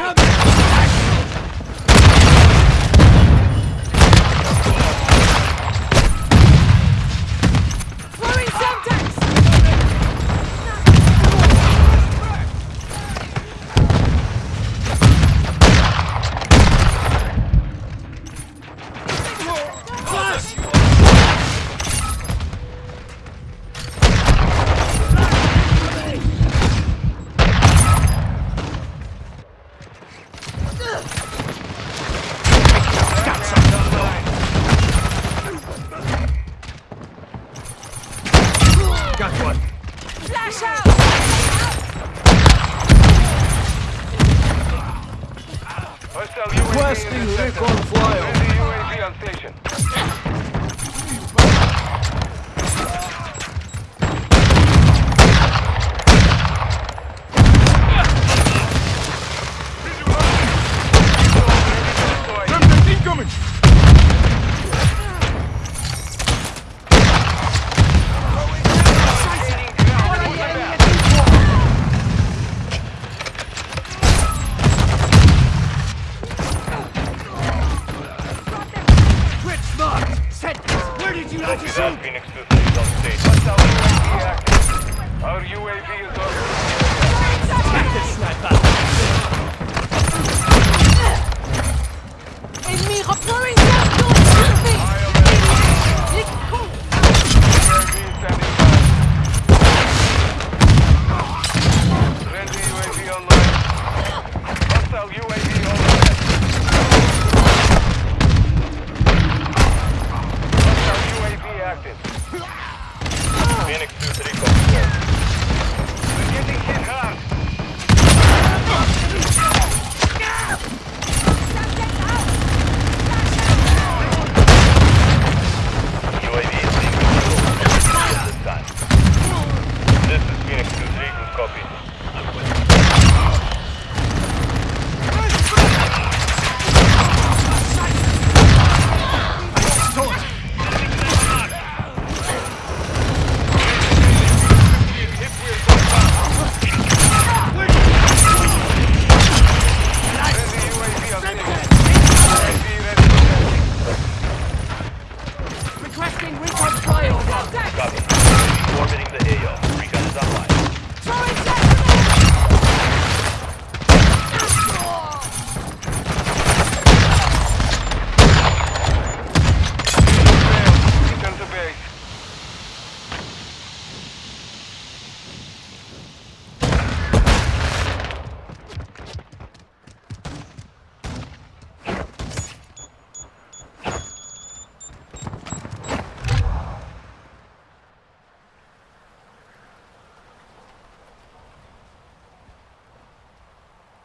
Incoming! Got one. Flash out! Requesting recon flyover. Phoenix 2-3. Copy. I'm with you. Requesting recon.